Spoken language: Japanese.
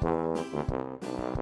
ハハハハ。